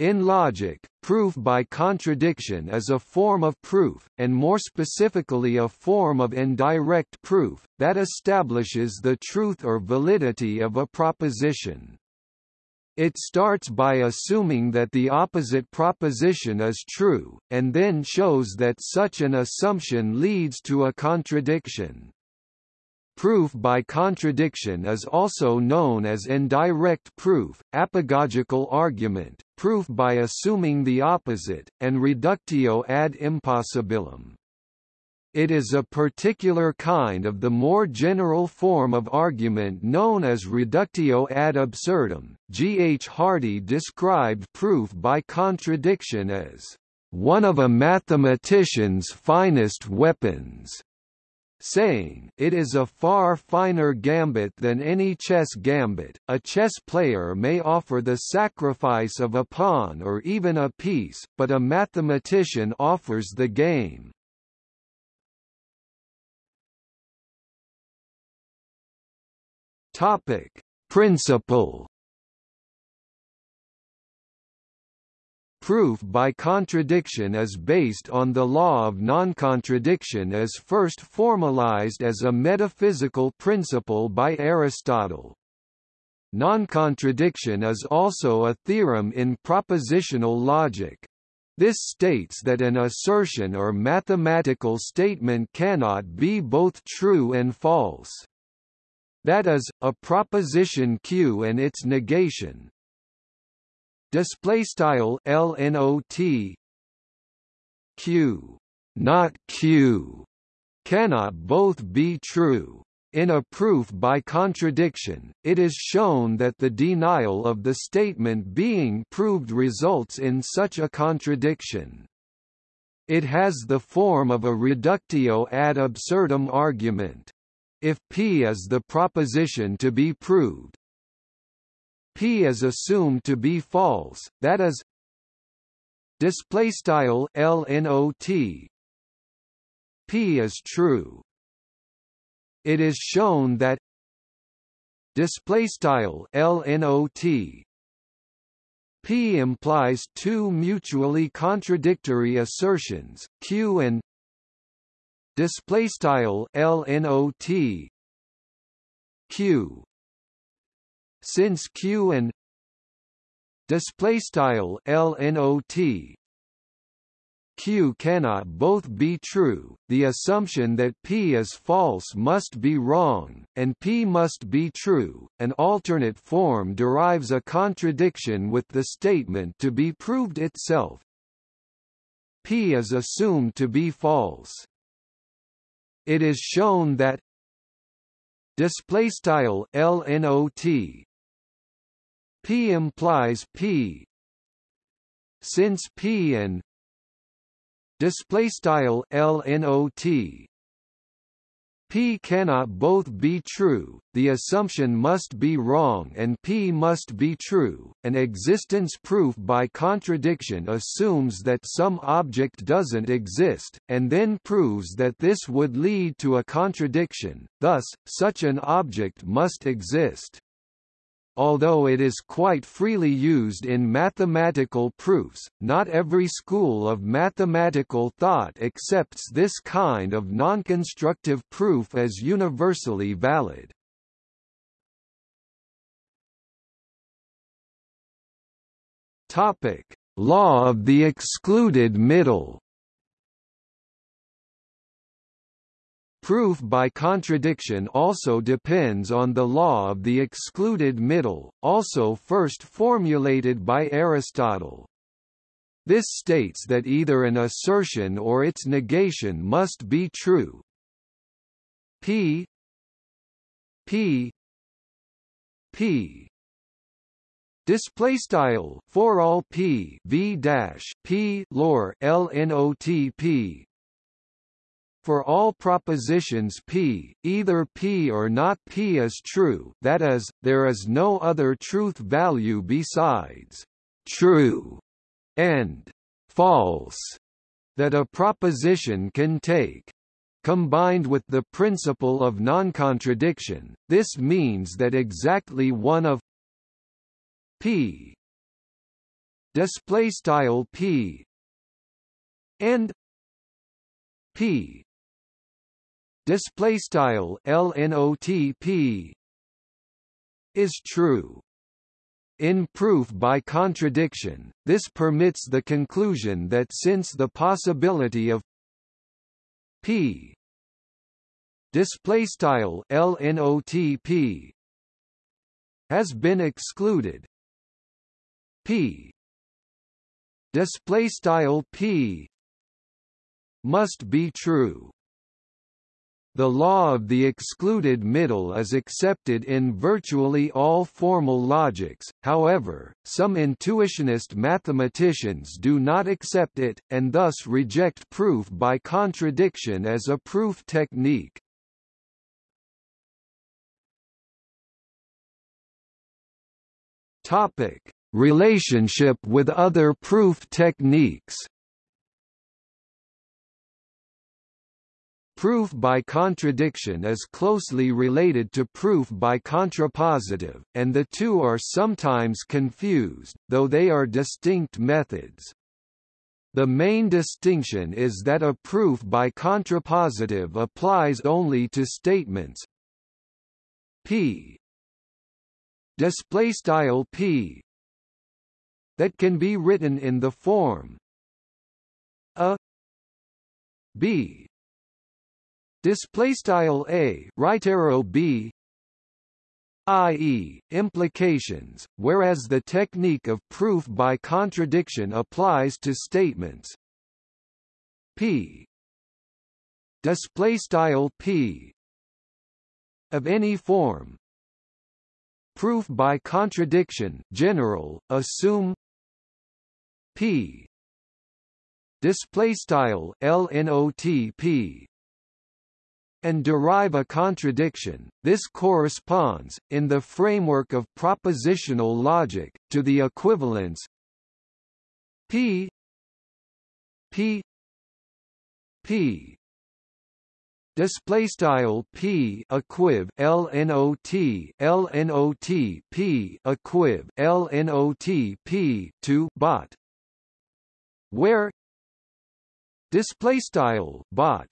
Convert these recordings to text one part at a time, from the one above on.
In logic, proof by contradiction is a form of proof, and more specifically a form of indirect proof, that establishes the truth or validity of a proposition. It starts by assuming that the opposite proposition is true, and then shows that such an assumption leads to a contradiction. Proof by contradiction is also known as indirect proof, apagogical argument, proof by assuming the opposite, and reductio ad impossibilem. It is a particular kind of the more general form of argument known as reductio ad absurdum. G. H. Hardy described proof by contradiction as one of a mathematician's finest weapons, saying, it is a far finer gambit than any chess gambit. A chess player may offer the sacrifice of a pawn or even a piece, but a mathematician offers the game. Topic: Principle. Proof by contradiction is based on the law of non-contradiction as first formalized as a metaphysical principle by Aristotle. Non-contradiction is also a theorem in propositional logic. This states that an assertion or mathematical statement cannot be both true and false. That is, a proposition Q and its negation. Display style LNOT Q not Q cannot both be true. In a proof by contradiction, it is shown that the denial of the statement being proved results in such a contradiction. It has the form of a reductio ad absurdum argument. If P is the proposition to be proved, P is assumed to be false, that is display style LNOT P is true. It is shown that display style LNOT P implies two mutually contradictory assertions, Q and display style LNOT Q since Q and display style LNOT Q cannot both be true, the assumption that P is false must be wrong, and P must be true. An alternate form derives a contradiction with the statement to be proved itself. P is assumed to be false it is shown that display style LNOT P implies P. Since P and display style LNOT P cannot both be true, the assumption must be wrong and P must be true. An existence proof by contradiction assumes that some object doesn't exist, and then proves that this would lead to a contradiction, thus, such an object must exist although it is quite freely used in mathematical proofs, not every school of mathematical thought accepts this kind of non-constructive proof as universally valid. Topic: Law of the excluded middle. Proof by contradiction also depends on the law of the excluded middle, also first formulated by Aristotle. This states that either an assertion or its negation must be true. P P P Display style for all P V dash P lore L N O T P for all propositions P, either P or not P is true that is, there is no other truth value besides true and false that a proposition can take. Combined with the principle of non-contradiction, this means that exactly one of P display style p and p display style lnotp is true. In proof by contradiction, this permits the conclusion that since the possibility of p display style lnotp has been excluded p display style p must be true the law of the excluded middle is accepted in virtually all formal logics, however, some intuitionist mathematicians do not accept it, and thus reject proof by contradiction as a proof technique. Relationship with other proof techniques Proof by contradiction is closely related to proof by contrapositive, and the two are sometimes confused, though they are distinct methods. The main distinction is that a proof by contrapositive applies only to statements p display style p that can be written in the form a b display style a right arrow b i.e., implications, whereas the technique of proof by contradiction applies to statements. P. Display style p. Of any form. Proof by contradiction general assume. P. Display style lnotp and derive a contradiction. This corresponds, in the framework of propositional logic, to the equivalence p p p display style p equiv lnot lnot p equiv lnot p to bot where display style bot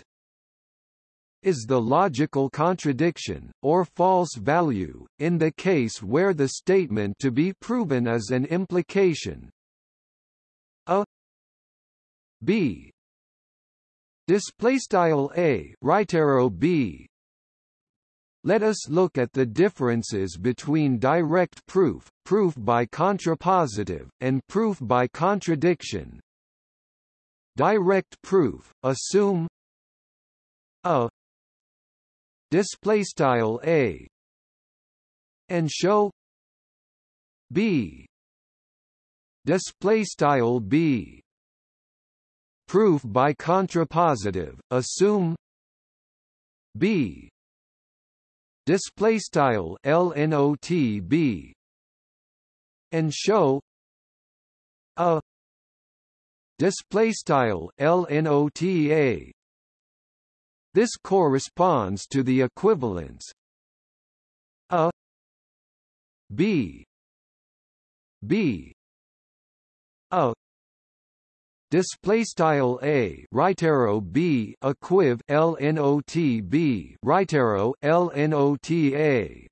is the logical contradiction, or false value, in the case where the statement to be proven is an implication a b display style a right arrow b let us look at the differences between direct proof, proof by contrapositive, and proof by contradiction. Direct proof, assume a display style a and show b display style b proof by contrapositive assume b display style lnot b and show a display style lnota this corresponds to the equivalence a b b a. Display style a right arrow b equiv lnot b right arrow lnota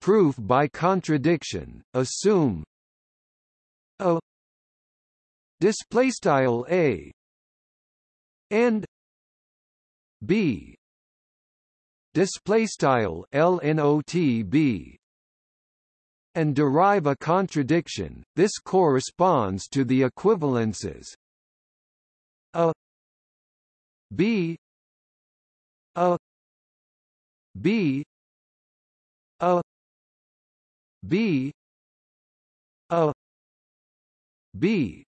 proof by contradiction assume a. Display style a. And b. Display style lnot and derive a contradiction. This corresponds to the equivalences. A. B. A. B. A. B. A. B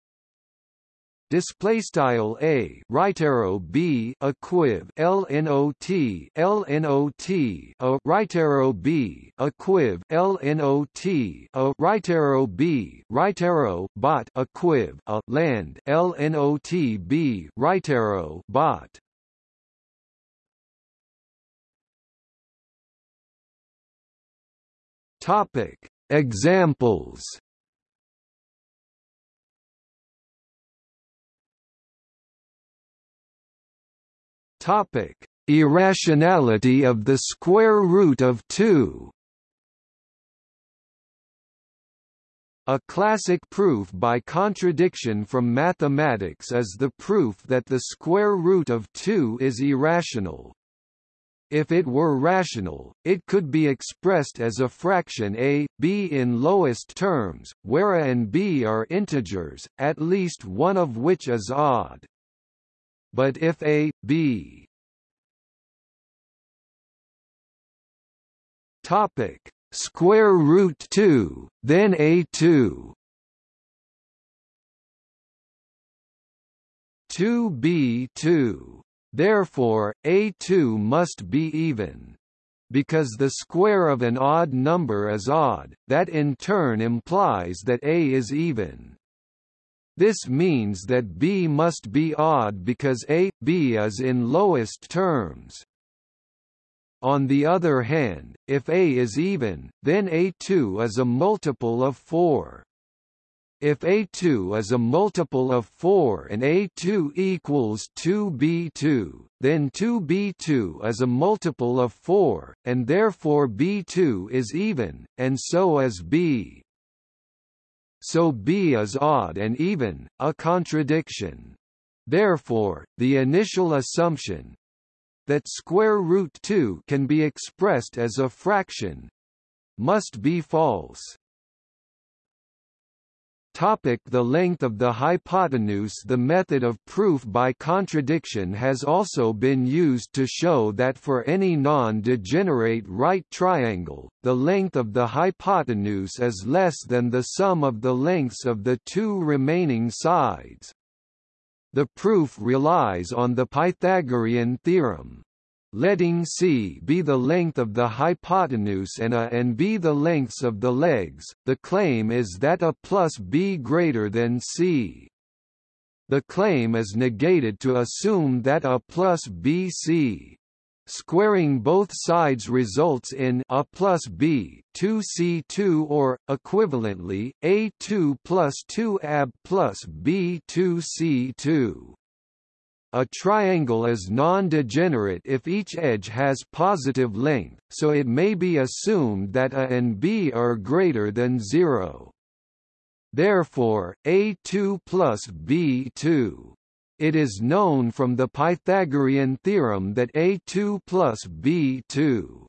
display style a right arrow b equiv lnot lnot a right arrow b equiv lnot a right arrow b right arrow bot. Equiv a land. Lnot b right arrow bot. Topic. Examples Topic: Irrationality of the square root of 2. A classic proof by contradiction from mathematics is the proof that the square root of 2 is irrational. If it were rational, it could be expressed as a fraction a, b in lowest terms, where a and b are integers, at least one of which is odd. But if a, b topic square root 2, then a2 2b2. Therefore, a2 must be even. Because the square of an odd number is odd, that in turn implies that a is even. This means that b must be odd because a, b is in lowest terms. On the other hand, if A is even, then A2 is a multiple of 4. If A2 is a multiple of 4 and A2 equals 2B2, then 2B2 is a multiple of 4, and therefore B2 is even, and so is B. So B is odd and even, a contradiction. Therefore, the initial assumption, that square root 2 can be expressed as a fraction must be false. Topic the length of the hypotenuse The method of proof by contradiction has also been used to show that for any non-degenerate right triangle, the length of the hypotenuse is less than the sum of the lengths of the two remaining sides. The proof relies on the Pythagorean theorem. Letting c be the length of the hypotenuse and a and b the lengths of the legs, the claim is that a plus b greater than c. The claim is negated to assume that a plus bc Squaring both sides results in a plus b 2c2 or, equivalently, a2 plus 2ab plus b2c2. A triangle is non-degenerate if each edge has positive length, so it may be assumed that a and b are greater than 0. Therefore, a2 plus b2 it is known from the Pythagorean theorem that A2 plus B2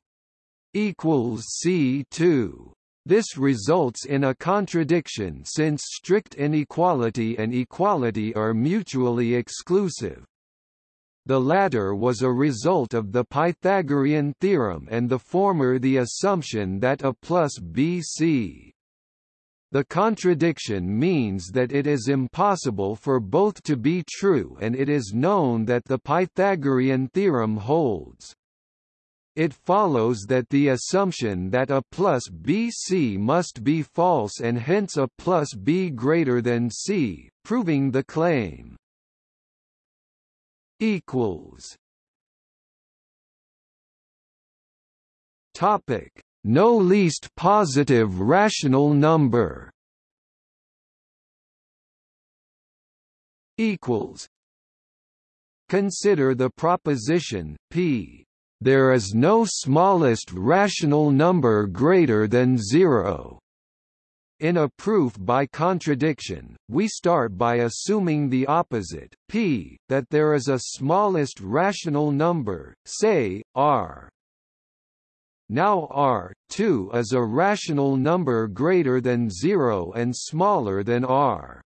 equals C2. This results in a contradiction since strict inequality and equality are mutually exclusive. The latter was a result of the Pythagorean theorem and the former the assumption that A plus BC the contradiction means that it is impossible for both to be true and it is known that the Pythagorean theorem holds. It follows that the assumption that a plus bc must be false and hence a plus b greater than c, proving the claim. Equals. Topic. No least positive rational number. Equals. Consider the proposition p. There is no smallest rational number greater than 0 in a proof by contradiction, we start by assuming the opposite, p, that there is a smallest rational number, say, r. Now R, 2 is a rational number greater than 0 and smaller than R.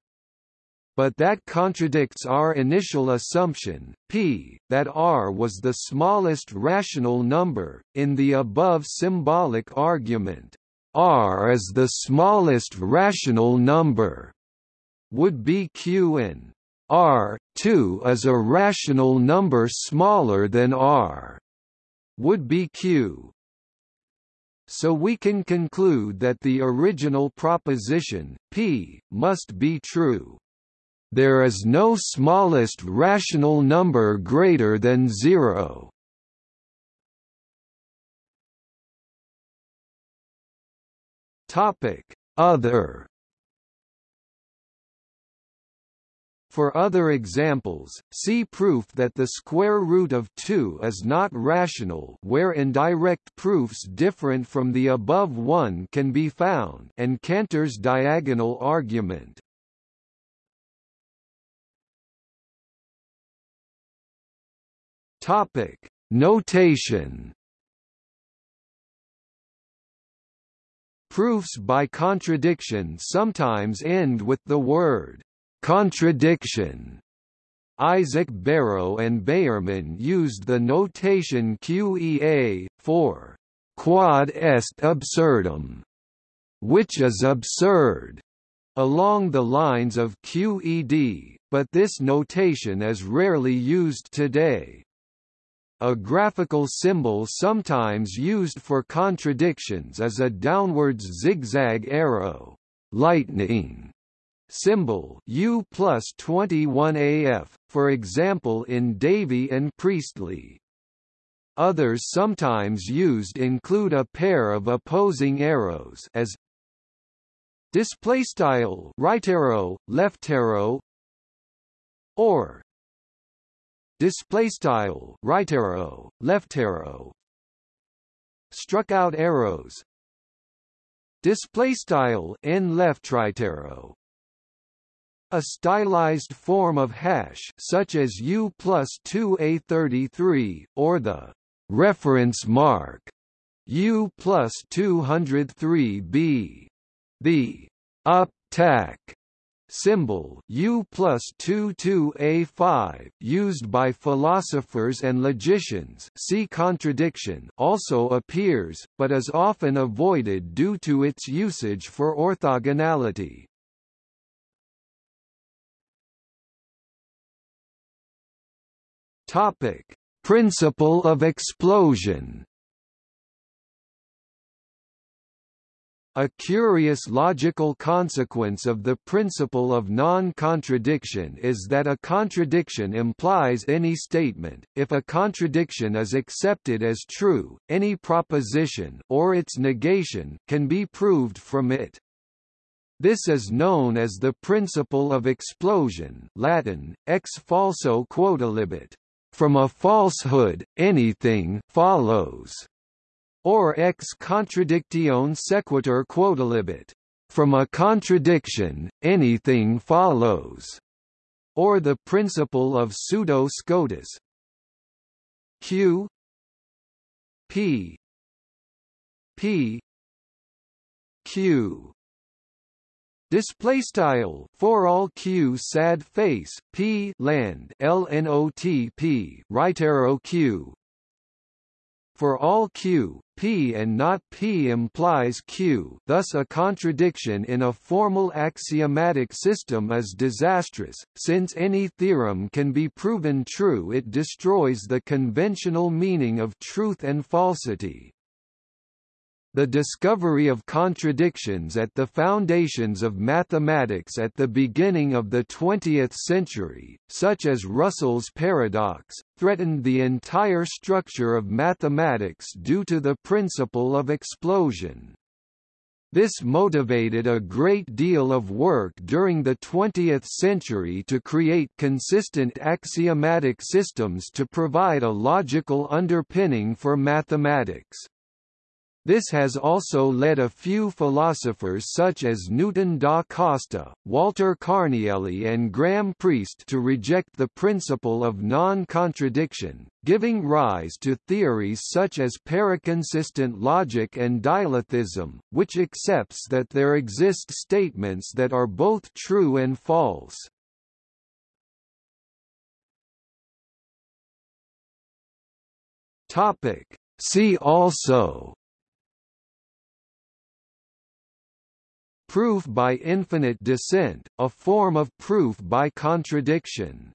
But that contradicts our initial assumption, p, that R was the smallest rational number, in the above symbolic argument. R is the smallest rational number. Would be Q in R, 2 is a rational number smaller than R. Would be Q so we can conclude that the original proposition, p, must be true. There is no smallest rational number greater than zero. Topic: Other For other examples, see proof that the square root of 2 is not rational where indirect proofs different from the above one can be found and Cantor's diagonal argument. Notation. Proofs by contradiction sometimes end with the word contradiction. Isaac Barrow and Baermann used the notation QEA, for quod est absurdum, which is absurd, along the lines of QED, but this notation is rarely used today. A graphical symbol sometimes used for contradictions is a downwards zigzag arrow, lightning symbol U plus 21AF, for example in Davey and Priestley. Others sometimes used include a pair of opposing arrows as display style right arrow, left arrow, or display style right arrow, left arrow. Struck out arrows. Display style n left right arrow. A stylized form of hash such as U plus 2A33, or the reference mark U plus 203B. The up tack symbol U plus 22A5 used by philosophers and logicians see contradiction also appears, but is often avoided due to its usage for orthogonality. Topic: Principle of explosion. A curious logical consequence of the principle of non-contradiction is that a contradiction implies any statement. If a contradiction is accepted as true, any proposition or its negation can be proved from it. This is known as the principle of explosion Latin, ex falso quodlibet. From a falsehood, anything follows, or ex contradictione sequitur quodlibet. From a contradiction, anything follows, or the principle of pseudo scotus. Q P P Q Display style for all q sad face p land lnotp right arrow q. For all q, p and not p implies q. Thus, a contradiction in a formal axiomatic system is disastrous, since any theorem can be proven true. It destroys the conventional meaning of truth and falsity. The discovery of contradictions at the foundations of mathematics at the beginning of the 20th century, such as Russell's paradox, threatened the entire structure of mathematics due to the principle of explosion. This motivated a great deal of work during the 20th century to create consistent axiomatic systems to provide a logical underpinning for mathematics. This has also led a few philosophers such as Newton da Costa, Walter Carnielli and Graham Priest to reject the principle of non-contradiction, giving rise to theories such as paraconsistent logic and dialetheism, which accepts that there exist statements that are both true and false. See also Proof by infinite descent, a form of proof by contradiction